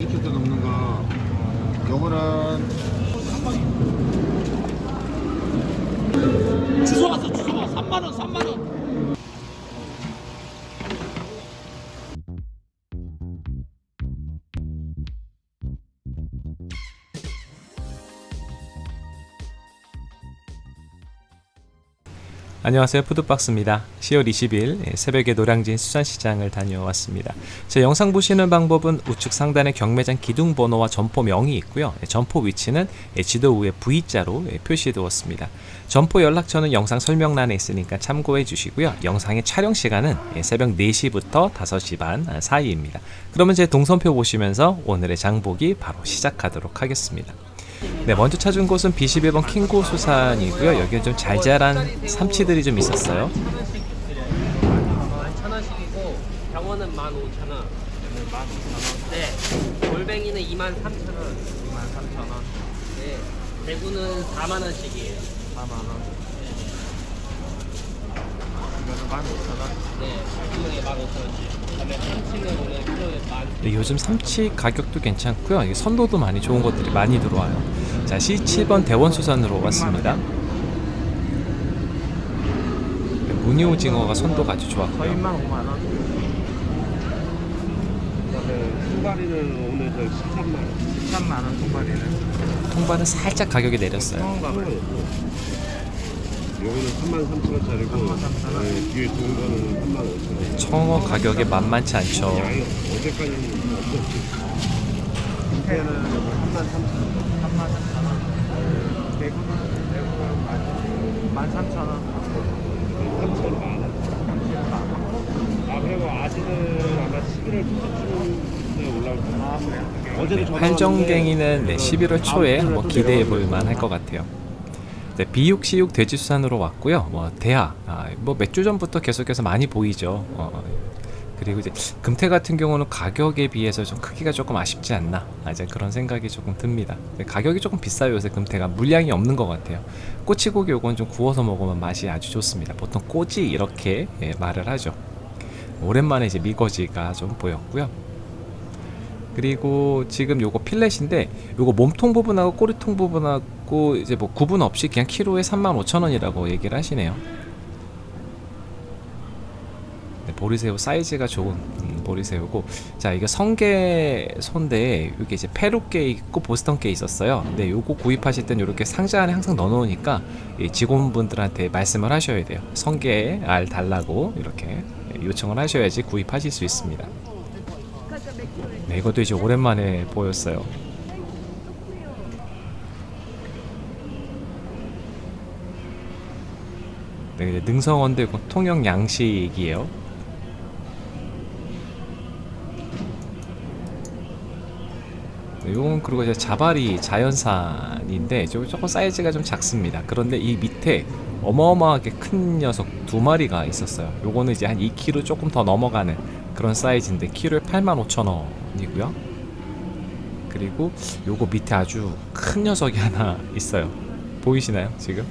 이렇게 또 넘는 거. 요거는 주소 갔어 주소가 3만원 3만원 안녕하세요. 푸드박스입니다. 10월 20일 새벽에 노량진 수산시장을 다녀왔습니다. 제 영상 보시는 방법은 우측 상단에 경매장 기둥 번호와 점포명이 있고요. 점포 위치는 지도 위에 V자로 표시해 두었습니다. 점포 연락처는 영상 설명란에 있으니까 참고해 주시고요. 영상의 촬영 시간은 새벽 4시부터 5시 반 사이입니다. 그러면 제 동선표 보시면서 오늘의 장보기 바로 시작하도록 하겠습니다 네, 먼저 찾은 곳은 B11번 킹고 수산이고요. 여기는 좀 잘 자란 삼치들이 좀 있었어요. 천 원씩이고 병원은 만 오천 원. 만 오천 원. 네. 골뱅이는 이만 삼천 원. 이만 삼천 원. 네. 대구는 4만 원씩이에요. 4만 원. 이거는 만 오천 원. 네. 원씩. 그다음에 키로에 요즘 삼치 가격도 괜찮고요. 선도도 많이 좋은 것들이 많이 들어와요. 자, C7번 대원수산으로 왔습니다. 네, 무늬오징어가 선도가 아주 좋았고요. 저희만 5만 원. 그다음에 순발이는 오늘 저 13만 원 13만 원 통발이는. 통발은 살짝 가격이 내렸어요. 여기는 3만 3천 원짜리고 네, 뒤에 좋은 거는 3만 5천 원 청어 가격이 만만치 않죠. 어제까지는 없었지 밑에는 3만 3천 원 3만 3천 원. 대구는 대구는 만 3천 원. 3천 만 원. 아 그리고 아직은 아마 11월 초쯤에 올라올 거예요 아 그래요? 어제도 활정갱이는 네, 11월 초에 다음 뭐 기대해 볼 내려오고 만할 것 같아요. 네, 비육시육 돼지수산으로 왔고요. 뭐 대하, 아, 뭐몇 주 전부터 계속해서 많이 보이죠. 어, 그리고 이제 금태 같은 경우는 가격에 비해서 좀 크기가 조금 아쉽지 않나 아, 이제 그런 생각이 조금 듭니다. 가격이 조금 비싸요 요새 금태가 물량이 없는 것 같아요. 꼬치고기 요건 좀 구워서 먹으면 맛이 아주 좋습니다. 보통 꼬지 이렇게 예, 말을 하죠. 오랜만에 이제 미거지가 좀 보였고요. 그리고 지금 요거 필렛인데 요거 몸통 부분하고 꼬리통 부분하고 이제 뭐 구분 없이 그냥 키로에 35,000원이라고 얘기를 하시네요. 네, 보리새우 사이즈가 좋은 음, 보리새우고 자 이게 성게 손데 이게 이제 페루게 있고 보스턴게 있었어요. 근데 요거 구입하실 땐 이렇게 상자 안에 항상 넣어 놓으니까 이 직원분들한테 말씀을 하셔야 돼요. 성게 알 달라고 이렇게 요청을 하셔야지 구입하실 수 있습니다. 네, 이것도 이제 오랜만에 보였어요. 네, 능성원대 통영 양식이에요. 네, 요건 그리고 이제 자발이 자연산인데 조- 조금 사이즈가 좀 작습니다. 그런데 이 밑에 어마어마하게 큰 녀석 두 마리가 있었어요. 요거는 이제 한 2kg 조금 더 넘어가는 그런 사이즈인데 키로에 85,000원이고요. 그리고 요거 밑에 아주 큰 녀석이 하나 있어요. 보이시나요? 지금?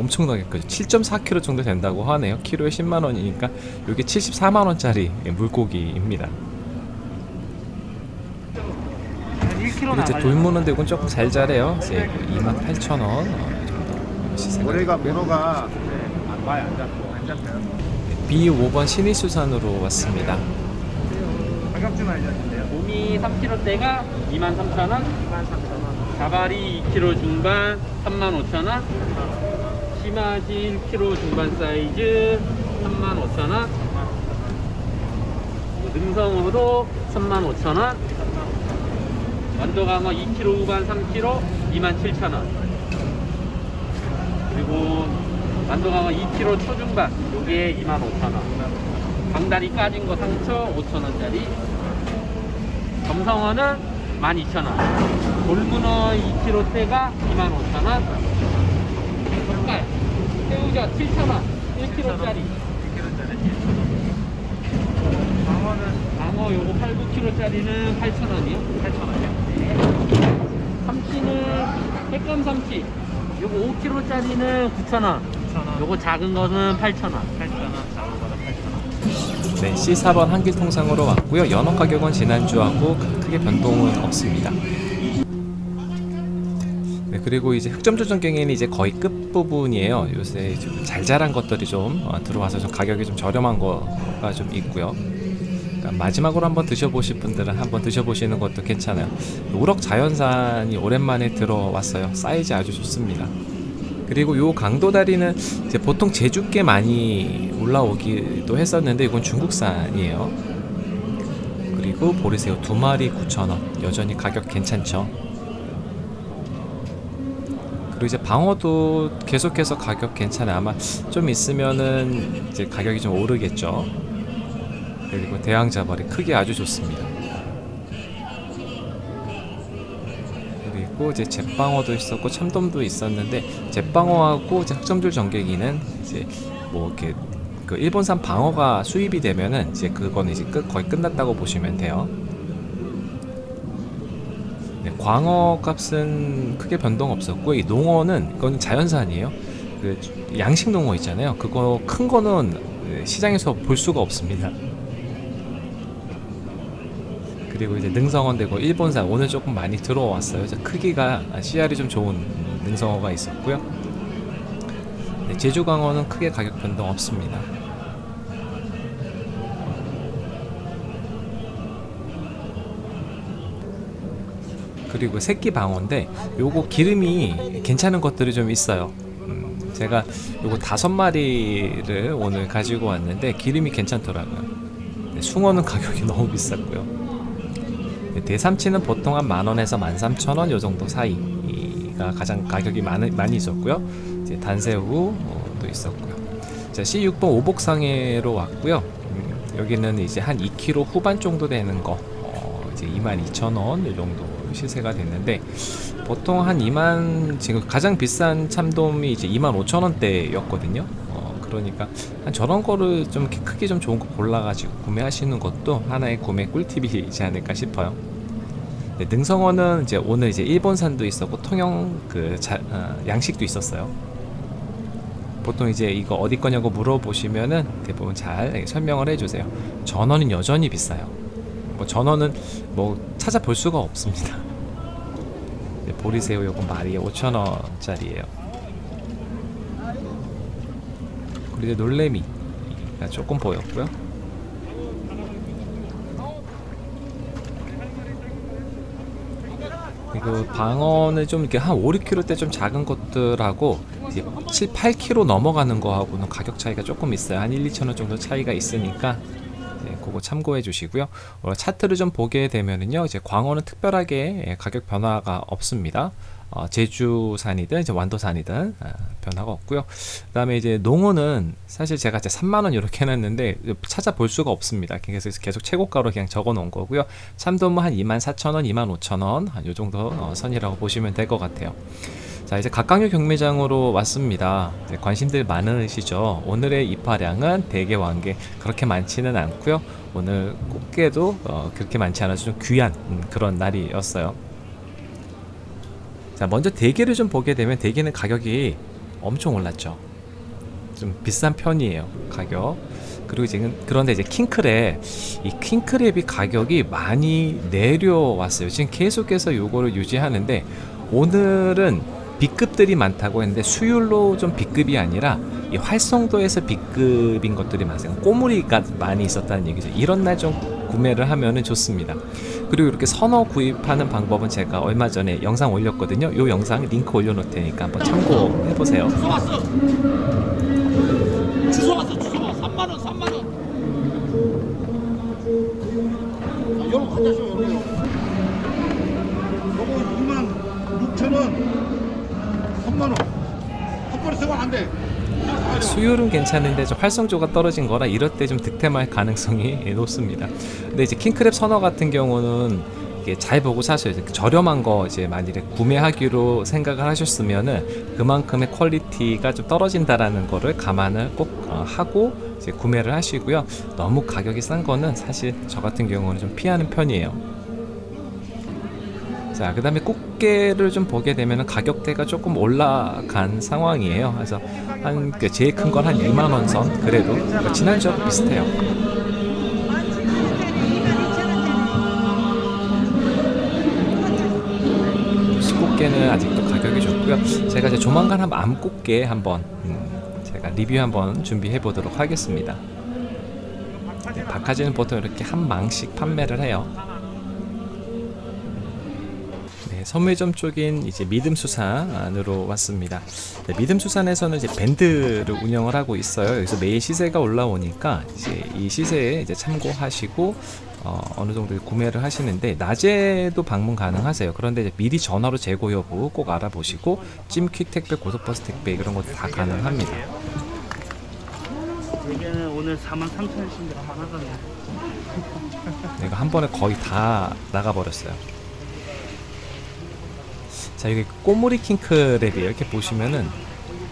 엄청나게 크죠. 7.4kg 정도 된다고 하네요. 키로에 10만 원이니까 이게 74만 원짜리 물고기입니다. 그리고 이제 돌무는데 이건 조금 잘 자래요. 이제 28,000원 어, 정도 시세가 올해가 문어가 안 봐요 안 잡고 안 잡혀요 B5번 신의수산으로 왔습니다. 가격 좀 알려주세요 곰이 3kg대가 23,000원. 23,000원. 자발이 2kg 중반 35,000원. 심화지 1kg 중반 사이즈 35,000원. 능성어도 35,000원. 완도강어 2kg 후반 3kg 27,000원. 그리고 완도강어 2kg 초중반 요게 25,000원. 방다리 까진 거 상처 5,000원짜리. 점성어는 12,000원. 돌문어 2kg대가 25,000원. 젓갈, 새우젓 7,000원. 1kg짜리. 방어는 방어 요거 8, 9kg짜리는 8,000원이요. 8,000원이요. 삼치는 핵감 삼치. 요거 5kg짜리는 9,000원. 9,000원. 요거 작은 거는 8,000원. 8,000원. 작은 거는 8,000원. 네, C4번 한길 통상으로 왔고요. 연어 가격은 지난주하고 크게 변동은 없습니다. 네, 그리고 이제 흑점 조정 경에는 이제 거의 끝 부분이에요. 요새 좀잘 자란 것들이 좀 어, 들어와서 좀 가격이 좀 저렴한 거가 좀 있고요. 그러니까 마지막으로 한번 드셔보실 분들은 한번 드셔보시는 것도 괜찮아요. 우럭 자연산이 오랜만에 들어왔어요. 사이즈 아주 좋습니다. 그리고 요 강도다리는 보통 제주께 많이 올라오기도 했었는데 이건 중국산이에요. 그리고 보리새우 두 마리 9,000원. 여전히 가격 괜찮죠. 그리고 이제 방어도 계속해서 가격 괜찮아요. 아마 좀 있으면은 이제 가격이 좀 오르겠죠. 그리고 대왕자발이 크기 아주 좋습니다. 그리고 이제 잿방어도 있었고 참돔도 있었는데 잿방어하고 이제 흑점줄 전개기는 이제 뭐 이렇게 그 일본산 방어가 수입이 되면은 이제 그거는 이제 끝 거의 끝났다고 보시면 돼요. 네, 광어 값은 크게 변동 없었고 이 농어는 이건 자연산이에요. 그 양식 농어 있잖아요. 그거 큰 거는 시장에서 볼 수가 없습니다. 그리고 이제 능성어인되고 일본산 오늘 조금 많이 들어왔어요. 크기가 CR이 좀 좋은 능성어가 있었고요. 네, 제주 광어는 크게 가격 변동 없습니다. 그리고 새끼 방어인데 요거 기름이 괜찮은 것들이 좀 있어요. 음, 제가 요거 다섯 마리를 오늘 가지고 왔는데 기름이 괜찮더라고요. 네, 숭어는 가격이 너무 비쌌고요. 네, 대삼치는 보통 한 만원에서 만삼천원 요 정도 사이가 가장 가격이 많이, 많이 있었고요. 이제 단새우도 있었고요. 자, C6번 오복상해로 왔고요. 음, 여기는 이제 한 2kg 후반 정도 되는 거, 어, 이제 22,000원 이 정도 시세가 됐는데 보통 한 2만 지금 가장 비싼 참돔이 이제 25,000원대였거든요. 어, 그러니까 한 저런 거를 좀 크기 좀 좋은 거 골라가지고 구매하시는 것도 하나의 구매 꿀팁이지 않을까 싶어요. 네, 능성어는 이제 오늘 이제 일본산도 있었고 통영 그 자, 어, 양식도 있었어요. 보통 이제 이거 어디 거냐고 물어보시면은 대부분 잘 설명을 해주세요. 전어는 여전히 비싸요. 뭐 전어는 뭐 찾아볼 수가 없습니다. 네, 보리새우 요거 마리에 5,000원짜리예요. 그리고 이제 놀래미가 조금 보였고요. 그리고 방어는 좀 이렇게 한 5, 6kg 대 좀 작은 것들하고 이제 7, 8kg 넘어가는 거하고는 가격 차이가 조금 있어요. 한 1, 2천 원 정도 차이가 있으니까 네, 그거 참고해 주시고요. 어, 차트를 좀 보게 되면은요, 이제 광어는 특별하게 예, 가격 변화가 없습니다. 어, 제주산이든 이제 완도산이든 아, 변화가 없고요. 그다음에 이제 농어는 사실 제가 이제 3만 원 이렇게 해놨는데 찾아볼 수가 없습니다. 그래서 계속 최고가로 그냥 적어 놓은 거고요. 참돔은 한 2만 4천 원, 2만 5천 원, 한요 정도 어, 선이라고 보시면 될 것 같아요. 자 이제 각각류 경매장으로 왔습니다. 네, 관심들 많으시죠? 오늘의 입하량은 대게 왕게 그렇게 많지는 않고요. 오늘 꽃게도 어, 그렇게 많지 않아서 좀 귀한 음, 그런 날이었어요. 자 먼저 대게를 좀 보게 되면 대게는 가격이 엄청 올랐죠. 좀 비싼 편이에요 가격. 그리고 지금 그런데 이제 킹크랩 이 킹크랩이 가격이 많이 내려왔어요. 지금 계속해서 요거를 유지하는데 오늘은 B급들이 많다고 했는데 수율로 좀 B급이 아니라 이 활성도에서 B급인 것들이 많아요. 꼬물이가 많이 있었다는 얘기죠. 이런 날 좀 구매를 하면은 좋습니다. 그리고 이렇게 선어 구입하는 방법은 제가 얼마 전에 영상 올렸거든요. 요 영상 링크 올려놓을 테니까 한번 참고해 보세요. 주소 왔어. 주소 왔어. 주소 와. 3만 원, 3만 원. 여러분 갖다 줘 여러분 수율은 괜찮은데 좀 활성도가 떨어진 거라 이럴 때 좀 득템할 가능성이 높습니다. 근데 이제 킹크랩 선어 같은 경우는 이게 잘 보고 사셔야 돼요. 저렴한 거 이제 만일에 구매하기로 생각을 하셨으면은 그만큼의 퀄리티가 좀 떨어진다라는 거를 감안을 꼭 어, 하고 이제 구매를 하시고요. 너무 가격이 싼 거는 사실 저 같은 경우는 좀 피하는 편이에요. 자, 그 다음에 꽃게를 좀 보게 되면 가격대가 조금 올라간 상황이에요. 그래서 한, 그 제일 큰 건 한 2만원 선. 그래도 그 지난주하고 비슷해요. 수꽃게는 아직도 가격이 좋고요. 제가 이제 조만간 한번 암꽃게 한번 음, 제가 리뷰 한번 준비해 보도록 하겠습니다. 네, 박하지는 보통 이렇게 한 망씩 판매를 해요. 네, 선물점 쪽인 이제 믿음수산으로 왔습니다. 네, 믿음수산에서는 이제 밴드를 운영을 하고 있어요. 여기서 매일 시세가 올라오니까 이제 이 시세에 이제 참고하시고 어, 느 정도 구매를 하시는데 낮에도 방문 가능하세요. 그런데 미리 전화로 재고 여부 꼭 알아보시고 찜퀵 택배, 고속버스 택배 이런 것도 다 가능합니다. 여기는 오늘 43,000원씩인데 하나가네. 네, 이거 한 번에 거의 다 나가버렸어요. 자 여기 꼬무리 킹크랩이에요. 이렇게 보시면은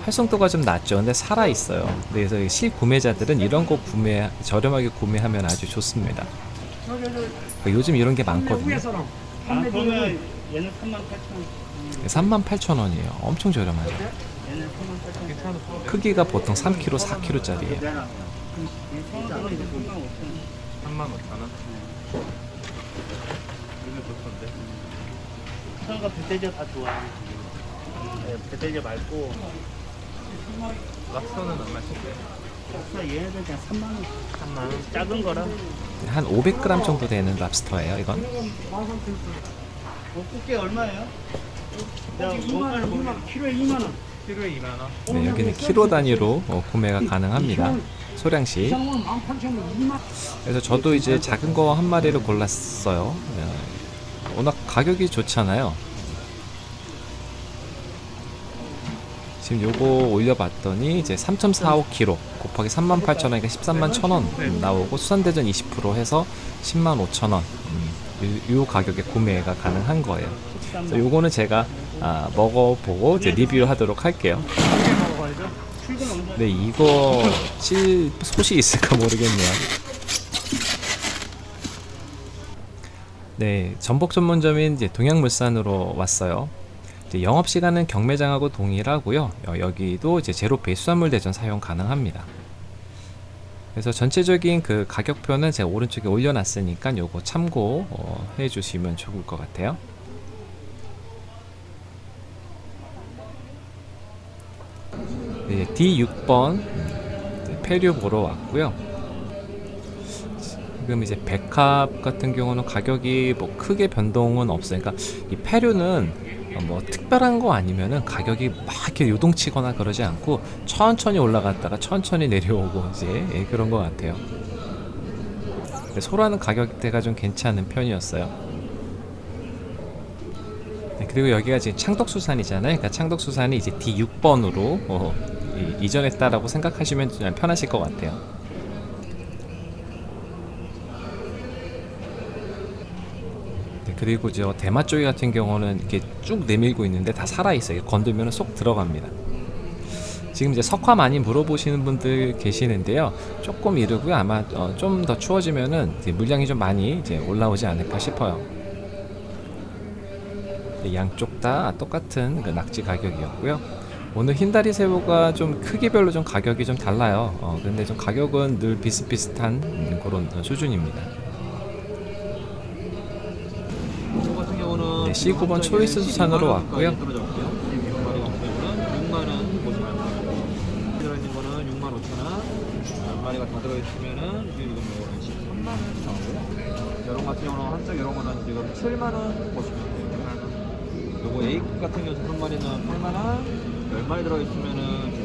활성도가 좀 낮죠. 근데 살아 있어요. 그래서 이 실구매자들은 이런 거 구매 저렴하게 구매하면 아주 좋습니다. 요즘 이런 게 많거든요. 아, 그러면 얘는 38,000원. 38,000원이에요. 엄청 저렴하죠. 얘는 38,000원. 크기가 보통 3kg, 4kg짜리예요. 얘 성악은 이제 35,000원. 3만 5천 원. 성악가 배대저 다 좋아. 네, 배대저 말고. 랍스터는 얼마씩인데? 그래서 얘네들 그냥 3만 원. 3만 원. 작은 거라. 한 500g 정도 되는 랍스터예요. 이건 뭐 꽃게 얼마예요? 내가 원가를 보면 키로에 2만 원. 키로에 2만 원. 네, 여기는 키로 단위로 어, 구매가 가능합니다. 소량씩. 그래서 저도 이제 작은 거 한 마리를 골랐어요. 네, 워낙 가격이 좋잖아요. 지금 요거 올려봤더니 이제 3.45kg 곱하기 38,000원이니까 13만 1,000원 나오고 수산대전 20% 해서 10만 5,000원 음, 요, 요 가격에 구매가 가능한 거예요. 그래서 요거는 제가 아, 먹어보고 이제 리뷰하도록 할게요. 꽃게 먹어야죠. 출근 언제? 네 이거 칠 솥이 있을까 모르겠네요. 네 전복 전문점인 이제 동양물산으로 왔어요. 이제 영업 시간은 경매장하고 동일하고요. 어, 여기도 이제 제로페이 수산물 대전 사용 가능합니다. 그래서 전체적인 그 가격표는 제가 오른쪽에 올려놨으니까 요거 참고 어, 해주시면 좋을 것 같아요. 네, D6번 폐류 보러 왔고요. 지금 이제 백합 같은 경우는 가격이 뭐 크게 변동은 없어요. 그러니까 이 폐류는 어, 뭐 특별한 거 아니면은 가격이 막 이렇게 요동치거나 그러지 않고 천천히 올라갔다가 천천히 내려오고 이제 예, 그런 것 같아요. 소라는 가격대가 좀 괜찮은 편이었어요. 네, 그리고 여기가 지금 창덕수산이잖아요. 그러니까 창덕수산이 이제 D6번으로 어, 이, 이전했다라고 생각하시면 좀 편하실 것 같아요. 네, 그리고 저 대마 쪽이 같은 경우는 이렇게 쭉 내밀고 있는데 다 살아 있어요. 건들면 쏙 들어갑니다. 지금 이제 석화 많이 물어보시는 분들 계시는데요. 조금 이르고요. 아마 어, 좀 더 추워지면은 물량이 좀 많이 이제 올라오지 않을까 싶어요. 네, 양쪽 다 똑같은 그 낙지 가격이었고요. 오늘 흰다리 새우가 좀 크기별로 좀 가격이 좀 달라요. 어, 근데 좀 가격은 늘 비슷비슷한 음, 그런 수준입니다. 저 같은 경우는 네, C9번 초이스 수산으로 왔고요. 떨어졌고요. 미국 마리 같은 경우는 6만 원 보시면 됩니다. 들어있는 거는 6만 5천 원. 한 마리가 다 들어있으면은 지금 이거는 13만 원 나오고요. 이런 같은 경우는 한쪽 이런 거는 지금 7만 원 보시면 돼요. 요거 A 같은 경우 한 마리는 8만 원. 10마리 들어있으면은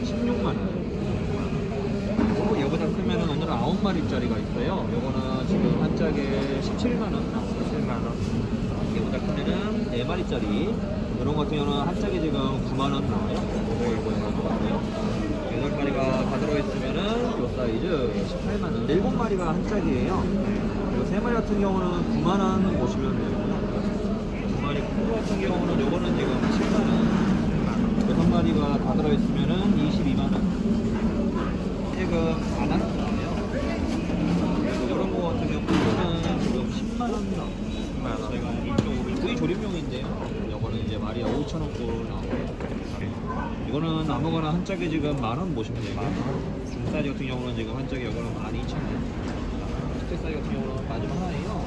지금 16만 원. 그리고 얘보다 크면은 오늘은 9마리짜리가 있어요. 요거는 지금 한 짝에 17만 원 나왔어요. 17만 원. 이게보다 크면은 4마리짜리. 이런 같은 경우는 한 짝에 지금 9만 원 나와요. 이거 이거 이거 같아요. 8마리가 다 들어있으면은 요 사이즈 18만원. 7마리가 한 짝이에요. 그리고 3마리 같은 경우는 9만 원 보시면 되고요. 2마리 큰거 같은 경우는 요거는 지금 7만원. 6마리가 다 들어있으면은 22만 원. 지금 안 하는 거예요. 그리고 이런 거 같은 경우는 지금 10만 원 나와요. 10만 원. 저희가 이쪽 우리 조림용인데요 5,000원꼴 나오고요. 이거는 아무거나 한 짝에 지금 만원 보시면 돼요. 중 사이즈 같은 경우는 지금 한 짝에 이거는 12,000원. 특대 사이즈 같은 경우는 마지막 하나예요.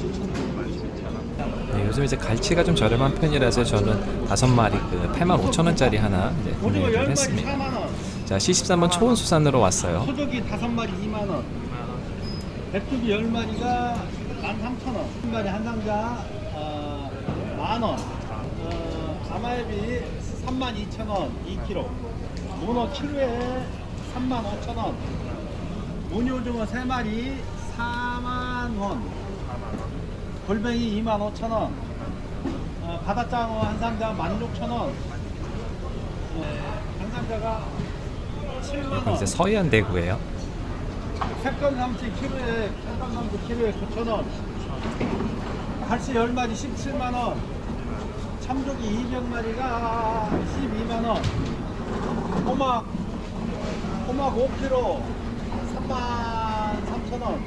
17,000원 말주면 제가. 네, 요즘 이제 갈치가 좀 저렴한 편이라서 저는 다섯 마리 그 85,000원짜리 하나 이제 오징어 구매를 10마리 했습니다. 4만원 자, 73번 초원수산으로 왔어요. 소고기 5마리 2만 원 백두기 10마리가 13,000원 한 마리 한 상자 어, 만원 어, 아마에비 32,000원 2kg 문어 키로에 35,000원. 무늬오징어 3마리 4만원. 골뱅이 25,000원. 어, 바다장어 한 상자 16,000원. 어, 한 상자가 7만원. 이제 서해안 대구예요. 색감 삼치 키로에 색감 삼치 키로에 9,000원. 갈치 10마리 17만원 참조기 200마리가 12만원 꼬막 꼬막 5kg 3만 3천원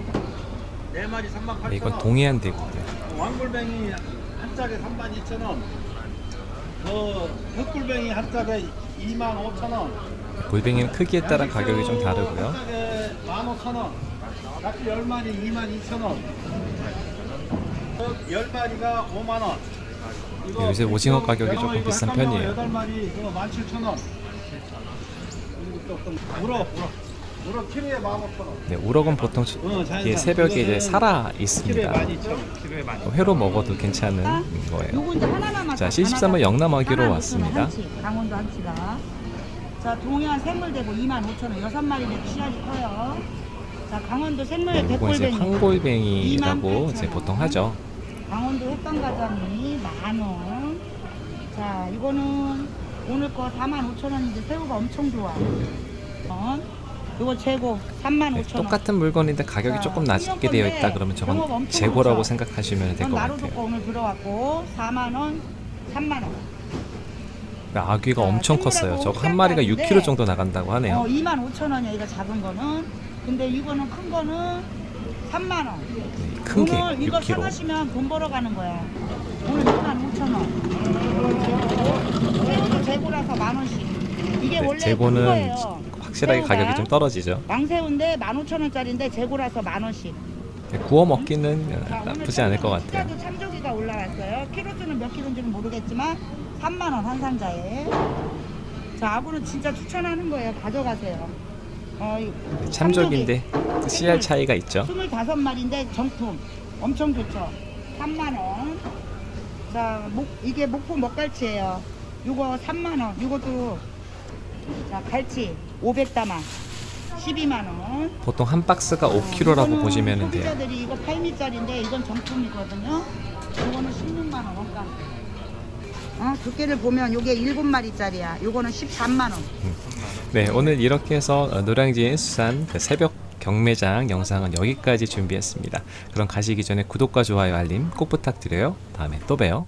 4마리 3만 8천원 네, 이건 동해안 대구고요. 왕골뱅이 한 짝에 3만 2천원 어, 흑골뱅이 한 짝에 2만 5천원 골뱅이는 크기에 따라 가격이 좀 다르고요. 한 짝에 15,000원. 낙지 10마리 22,000원. 10마리가 5만원. 네, 요새 오징어 가격이 조금 비싼 편이에요. 8마리 17,000원. 우럭, 우럭. 우럭 키로에 15,000원. 네, 우럭은 보통 어. 이게 새벽에 이제 살아 있습니다. 12,000원. 회로 먹어도 괜찮은 거예요. 자, 73번 영남어기로 왔습니다. 한치, 강원도 한치가. 자, 동해안 생물대고 25,000원. 여섯 마리 내 씨알이 커요. 자, 강원도 생물 네, 이건 이제 백골뱅이. 황골뱅이라고 28,000원. 이제 보통 하죠. 강원도 햇반가자미 만 원. 자, 이거는 오늘 거 45,000원인데 새우가 엄청 좋아. 원. 이거 재고 35,000원. 네, 똑같은 물건인데 가격이 자, 조금 낮게 되어 있다 그러면 저건 재고라고 좋죠. 생각하시면 될것 나로도 거 같아요. 오늘 들어왔고 4만 원, 3만 원. 아귀가 자, 엄청 컸어요. 저거 한 마리가 쌀가루인데 6kg 정도 나간다고 하네요. 어, 2만 5천 원이야 이거 작은 거는. 근데 이거는 큰 거는 3만 원. 네, 큰게 오늘 이거 6kg. 사가시면 돈 벌어 가는 거야. 오늘 2만 5천 원. 새우도 재고라서 만 원씩. 이게 네, 원래 재고는 그거예요. 확실하게 새우가 가격이 좀 떨어지죠. 왕새우인데 15,000원짜리인데 재고라서 만 원씩. 네, 구워 먹기는 나쁘지 않을 것 같아요. 숫자도 참조기가 올라왔어요. 키로수는 몇 킬로인지는 모르겠지만 3만 원 한 상자에. 자, 아구는 진짜 추천하는 거예요. 가져가세요. 어, 이- 네, 참족인데 그 씨알 차이가 있죠. 25마리인데 정품. 엄청 좋죠. 3만 원. 자, 목, 이게 목포 먹갈치예요. 이거 3만 원. 이것도 자, 갈치 500다만 12만 원. 보통 한 박스가 5kg라고 이거는 보시면 돼요. 소비자들이 이거 8미짜리인데 이건 정품이거든요. 이거는 16만 원 원가. 아, 두께를 보면 이게 7마리짜리야. 이거는 13만 원. 네, 오늘 이렇게 해서 어, 노량진 수산 그 새벽 경매장 영상은 여기까지 준비했습니다. 그럼 가시기 전에 구독과 좋아요 알림 꼭 부탁드려요. 다음에 또 봬요.